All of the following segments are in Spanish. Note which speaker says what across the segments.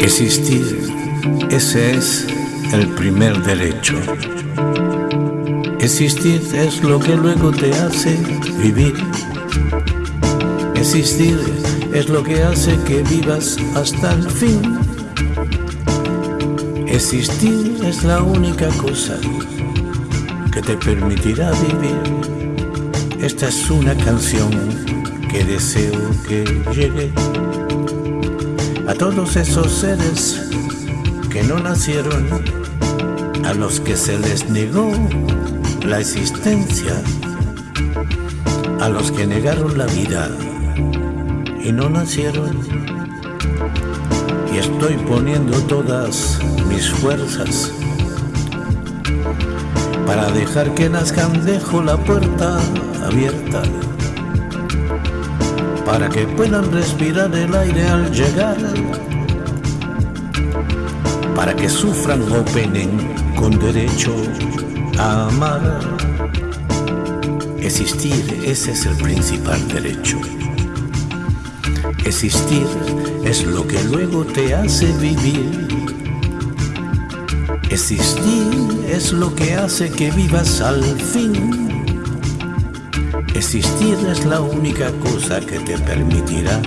Speaker 1: Existir, ese es el primer derecho. Existir es lo que luego te hace vivir. Existir es lo que hace que vivas hasta el fin. Existir es la única cosa que te permitirá vivir. Esta es una canción que deseo que llegue a todos esos seres que no nacieron, a los que se les negó la existencia, a los que negaron la vida y no nacieron. Y estoy poniendo todas mis fuerzas para dejar que nazcan, dejo la puerta abierta para que puedan respirar el aire al llegar, para que sufran o penen con derecho a amar. Existir, ese es el principal derecho. Existir es lo que luego te hace vivir. Existir es lo que hace que vivas al fin Existir es la única cosa que te permitirá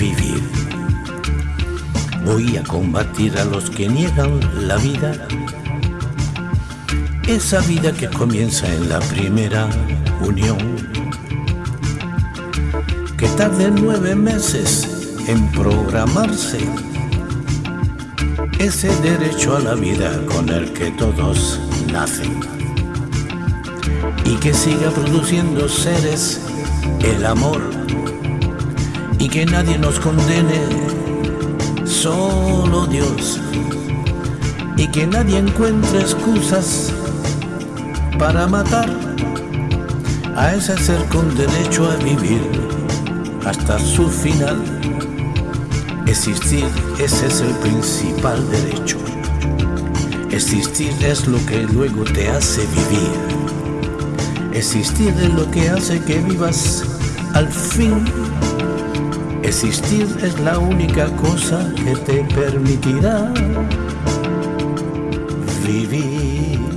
Speaker 1: vivir. Voy a combatir a los que niegan la vida. Esa vida que comienza en la primera unión. Tarde nueve meses en programarse. Ese derecho a la vida con el que todos nacen. Y que siga produciendo seres el amor. Y que nadie nos condene, solo Dios. Y que nadie encuentre excusas para matar. A ese ser con derecho a vivir hasta su final. Existir, ese es el principal derecho. Existir es lo que luego te hace vivir. Existir es lo que hace que vivas al fin. Existir es la única cosa que te permitirá vivir.